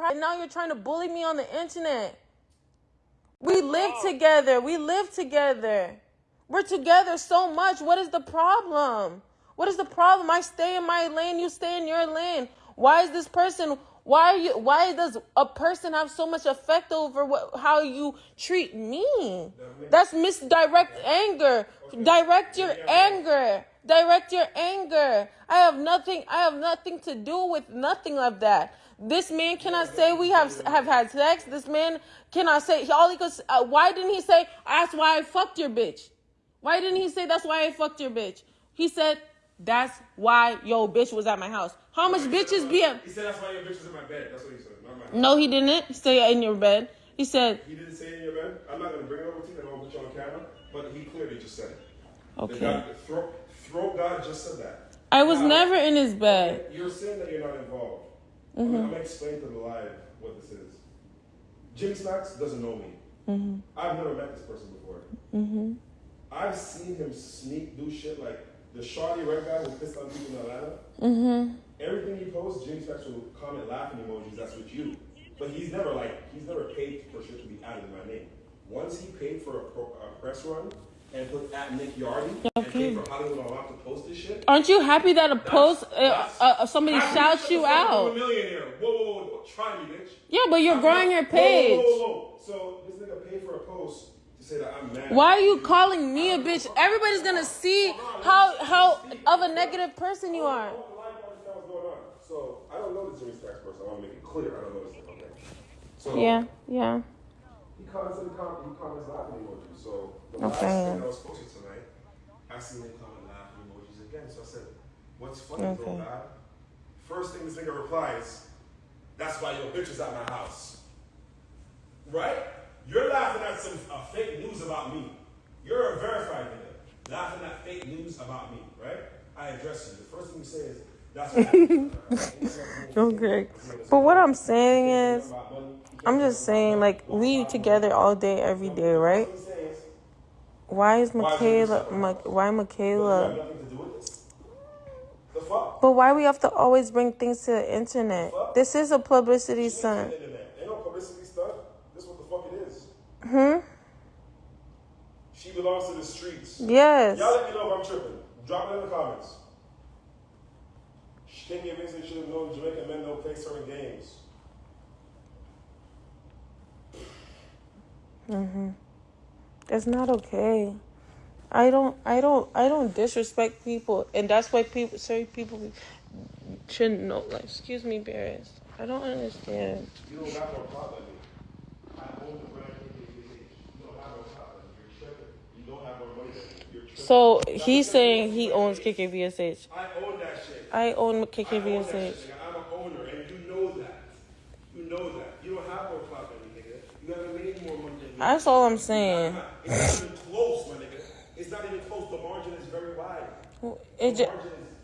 problem? Now you're trying to bully me on the internet. We live together. We live together. We're together so much. What is the problem? What is the problem? I stay in my lane, you stay in your lane. Why is this person why are you why does a person have so much effect over what how you treat me? That's misdirect anger. Direct your anger. Direct your anger. I have nothing I have nothing to do with nothing of that. This man cannot say we have have had sex. This man cannot say all he could. Uh, why didn't he say that's why I fucked your bitch? Why didn't he say that's why I fucked your bitch? He said that's why yo bitch was at my house. How much bitches be at? He said that's why your bitch was in my bed. That's what he said. Not my No, he didn't say in your bed. He said He didn't say in your bed. I'm not gonna bring it over to you. I don't put you on camera. But he clearly just said it. The okay. God, throat, throat God just said that. I was Now, never in his bed. You're saying that you're not involved. I'm, Mm-hmm. gonna, I'm gonna explain to the live what this is. Jimmy Smacks doesn't know me. Mm-hmm. I've never met this person before. Mhm. I've seen him sneak do shit like the shawty red guy who pissed on people in Atlanta. Mhm. Everything he posts, Jimmy Smacks will comment laughing emojis. That's with you. But he's never like he's never paid for shit to be added in my name. Once he paid for a, pro, a press run and put at Nick Yardy and Okay. paid for Hollywood Unlocked to post this shit. Aren't you happy that a post uh, that's- uh, somebody shouts you fuck I'm a out? millionaire. Whoa, whoa, whoa, whoa. Try me, bitch. Yeah, but you're I'm growing not- your page. Whoa, whoa, whoa. So this nigga paid for a post to say that I'm mad. Why are you calling me a bitch? Everybody's gonna see how how of a negative person you are. I want the live to understand what's going on. So I don't know this Jimmy Smacks person. I want to make it clear. I don't know this. Okay. So Yeah, yeah. He comments in the com- he comments laughing emojis. So the Okay. last thing I was posting tonight, I seen him comment laughing emojis again. So I said, "What's funny, Okay. God? First thing this nigga replies, "That's why your bitch is at my house." Right? You're laughing at some uh, fake news about me. You're a verified nigga laughing at fake news about me. Right? I address you. The first thing you say is, "That's why." your bitch is at my house." Okay. But what I'm saying is, I'm just saying, like, we together all day, every day, right? What I'm saying is, Why is Michaela, Ma- why Michaela? nothing to do with this. The fuck? But why we have to always bring things to the internet? This is a publicity stunt. Internet. Ain't no publicity stuff. This what the fuck it is. Hmm? She belongs to the streets. Yes. Y'all let me know if I'm tripping. Drop it in the comments. She can't Stinky Vincent should have known Jamaican men don't play certain games. Mm-hmm. It's not okay. I don't I don't I don't disrespect people and that's why people certain people shouldn't know like excuse me, Barris. I don't understand. You don't got no problem. I own the brand KKVH. You don't have no problem. You're tripping. You don't have more money. You're tripping. So he's saying he owns KKVSH. I own that shit. I own I own that KKVSH. shit, nigga. I'm an owner, and you know that. You know that. You don't have no problem, nigga. You haven't made more money than me. That's all I'm saying. It's not even close, my nigga. It's not even close. The margin is very wide. It, ju-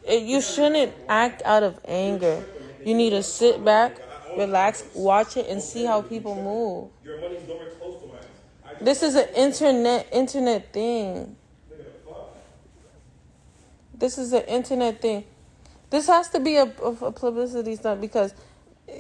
it you shouldn't act out of anger. You need to sit back, relax, watch it, and see how people move. Your money's nowhere close to mine. This is an internet internet thing. nigga, the fuck? This is an internet thing. This has to be a, a, a publicity stunt because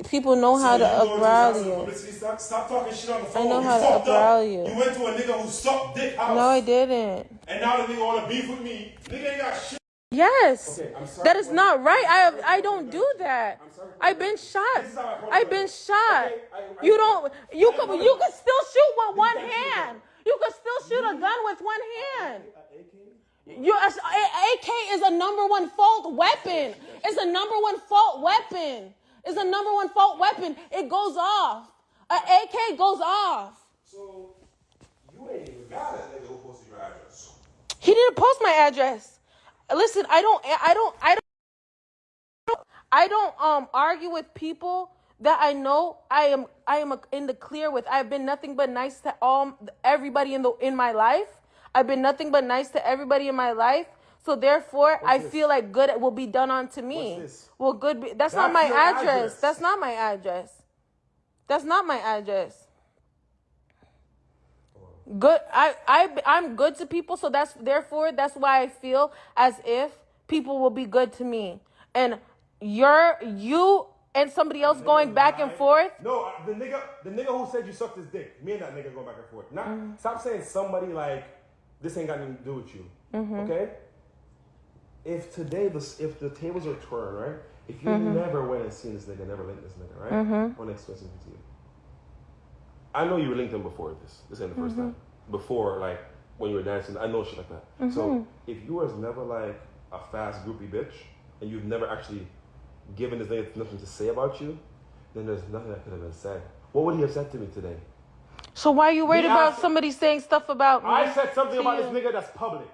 people know how to you uprile you. publicity stunt? Stop talking shit on the phone. know you how to fucked uprile you. You went to a nigga who sucked dick house. No, I didn't. And now the nigga wanna beef with me. Nigga ain't got shit. Yes, Okay, I'm sorry. that is not right. I I don't do that. I'm sorry. I've been shot. This is how I approach I've been shot. Okay, I- I- You don't. You could. You could still shoot with one hand. You could still shoot a gun with one hand. AK? Your AK is a number one fault weapon. It's a number one fault weapon. It's a number one fault weapon. It goes off. A AK goes off. So you ain't even got a nigga who posted your address. He didn't post my address. Listen, I don't. I don't. I don't. I don't um argue with people that I know I am I am in the clear with. I've been nothing but nice to all everybody in the in my life. I've been nothing but nice to everybody in my life. So therefore, I this? feel like good will be done onto me. What's this? Well, good. Be, that's, not my address. address. That's not my address. That's not my address. Good. I I I'm good to people, so that's therefore that's why I feel as if people will be good to me. And you're you and somebody else going back and forth. No, uh, the nigga, the nigga who said you sucked his dick. Me and that nigga going back and forth. Not Mm-hmm. stop saying somebody like this ain't got nothing to do with you. Mm-hmm. Okay. If today the if the tables are turned, right? If you Mm-hmm. never went and seen this nigga, never linked this nigga, right? I want to explain something to you. I know you were linked him before this. This ain't the 1st Mm-hmm. time. Before, like when you were dancing, I know shit like that. Mm-hmm. So if you was never like a fast groupie bitch, and you've never actually given this nigga nothing to say about you, then there's nothing that could have been said. What would he have said to me today? So why are you worried about somebody saying stuff about me? I said something about you? this nigga that's public.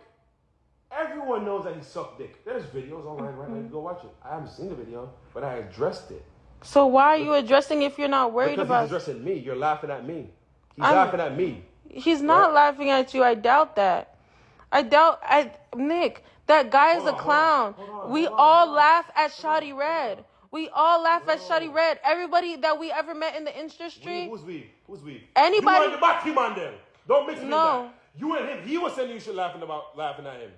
Everyone knows that he sucked dick. There's videos online right now. Mm-hmm. You go watch it. I haven't seen the video, but I addressed it. So why are you addressing if you're not worried Because about? he's addressing me. You're laughing at me. He's I'm- laughing at me. He's not Right? laughing at you. I doubt that. I doubt. I Nick, that guy is Hold a clown. hold on, hold on, we on, all laugh at Shoddy Red. We all laugh at Shoddy Red. Everybody that we ever met in the We, industry. who's we? Who's we? Anybody- You and the back him on them. Don't mix me No. that. You and him. He was saying you should laughing about laughing at him.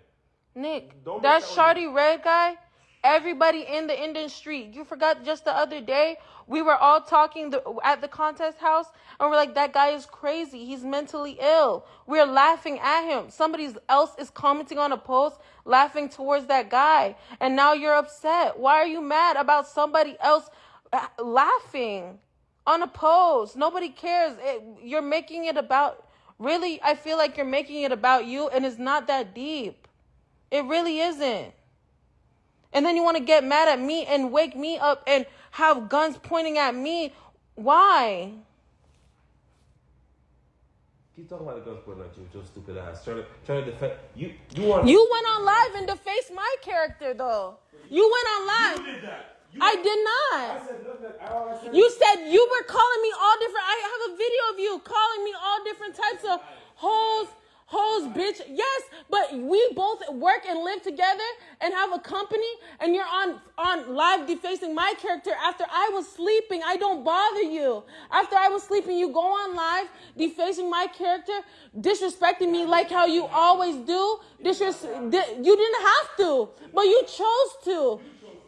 Nick, Don't that mix that with Shoddy Red guy, everybody in the industry. You forgot just the other day, we were all talking the, at the contest house, and we're like, that guy is crazy. He's mentally ill. We're laughing at him. Somebody else is commenting on a post, laughing towards that guy, and now you're upset. Why are you mad about somebody else uh, laughing on a post? Nobody cares. It, you're making it about. Really, I feel like you're making it about you, and it's not that deep. It really isn't. And then you want to get mad at me and wake me up and have guns pointing at me. Why? Keep talking about the guns pointing at you, your stupid ass. Trying to trying to defend you. You want You went on live and defaced my character, though. You went on live. did that. You, I did I not. said nothing. I said You said you were calling me all different. I have a video of you calling me all different types of hoes, hoes, bitch. Yes, but we both work and live together and have a company, and you're on on live defacing my character after I was sleeping. I don't bother you. After I was sleeping, you go on live defacing my character, disrespecting me like how you always do. Disres- di- you didn't have to, but you chose to.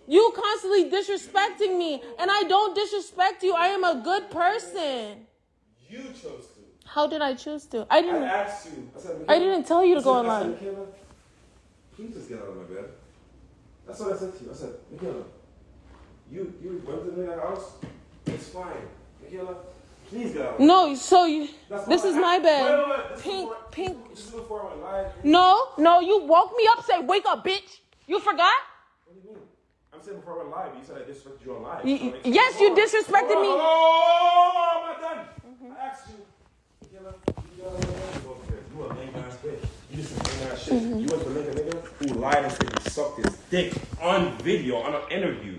You constantly disrespecting me, and I don't disrespect you. I am a good person. you chose to. How did I choose to? I I didn't. asked you. I said. I didn't tell you to I go said- I online. Please just get out of my bed. That's what I said to you. I said, Michaela, you you went to the house. It's fine, Michaela. Please get out. No, so you. This is I- my bed. Wait, wait, wait. Pink, before- pink. This is before I went. No, no, you woke me up. Say, wake up, bitch. You forgot? What do you mean? I'm saying before I went live. You said I disrespected you on live. So yes, you on. disrespected me. Hold on, hold on, I'm not done. I asked you. Michaela, you got out of my bed. You over there. You a lame ass bitch. You just some lame ass shit. You went to link a nigga who lied and said you sucked his dick on video on an interview.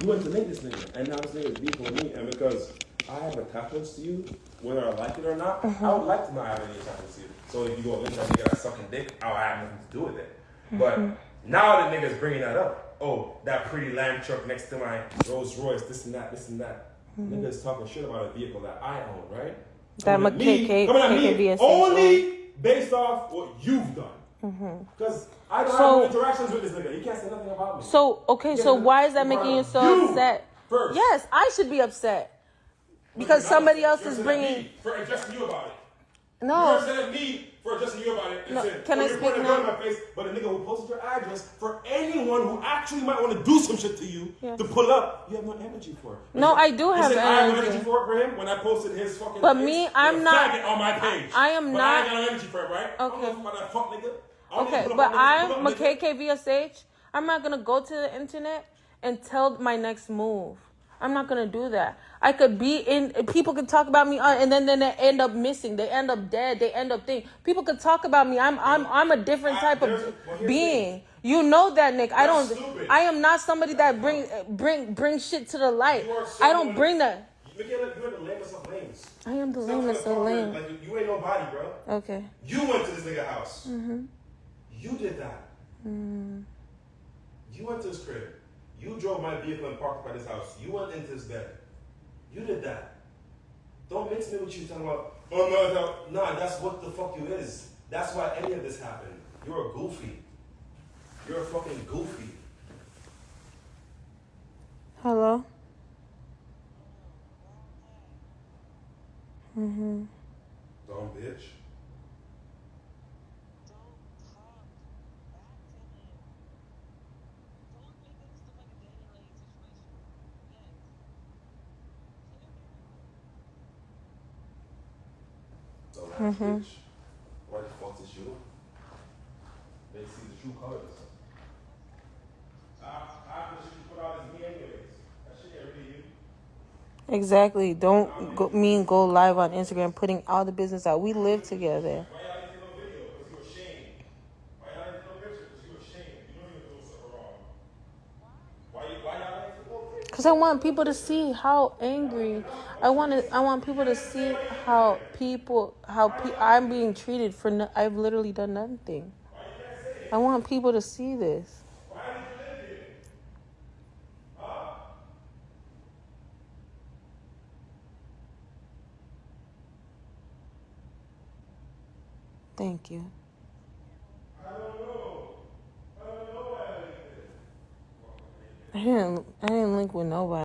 You went to link this nigga, and now this nigga is beefing with me, and because I have attachments to you, whether I like it or not, I would like to not have any attachments to you. So if you go link that nigga that's sucking dick, I'll have nothing to do with it. But now the nigga's bringing that up. Oh, that pretty lamb truck next to my Rolls Royce, this and that, this and that. Nigga's talking shit about a vehicle that I own, right? That Coming at me- McKK coming at only based off what you've done. Because I don't Mm-hmm. So- have interactions with this nigga. You can't say nothing about me. So, okay, so why is that making you so you upset? first. Yes, I should be upset. Because somebody else You're is bringing. me for addressing you about it. You're No. upset at me for addressing you about it. No, saying, can I you're speak a gun now? in my face, but a nigga who posted your address for anyone who actually might want to do some shit to you Yes. to pull up, you have no energy for. It. No, I do have said I have no energy. energy for, for him when I posted his fucking. But me, I'm not- on my page. I am but not- I got no energy for it, right? I don't Okay. give a fuck about that fuck nigga. Okay, but up on niggas, put I'm niggas. McKKVSH. I'm not gonna go to the internet and tell my next move. I'm not gonna do that. I could be in. People can talk about me, uh, and then then they end up missing. They end up dead. They end up thing. People could talk about me. I'm I'm I'm a different type of well, here's the being. You know that, Nick. I don't. Stupid. I am not somebody that bring bring bring shit to the light. So I don't bring that. You're the lamest of lames. I am the Stop lamest of talk lame. Like you, you ain't nobody, bro. Okay. You went to this nigga house. Mm-hmm. You did that. Mm. You went to his crib. You drove my vehicle and parked by this house. You went into his bed. You did that. Don't mix me with you talking about, oh no, no, no, that's what the fuck you is. That's why any of this happened. You're a goofy. You're a fucking goofy. Hello? Mm-hmm. Dumb bitch. Dumb ass bitch. Why the fuck is you? They see the true colors. After she put out his me anyways. That shit ain't really you. Exactly. Don't go, mean go live on Instagram putting all the business out. We live together. Why y'all didn't take no video? Because you ashamed. Why y'all didn't take no picture? Because you ashamed. You know you're doing something wrong. Why you why y'all didn't take no picture? Cause I want people to see how angry. I want to. I want people to see how people how pe- I'm being treated for. No, I've literally done nothing. I want people to see this. Thank you. I didn't. I didn't link with nobody.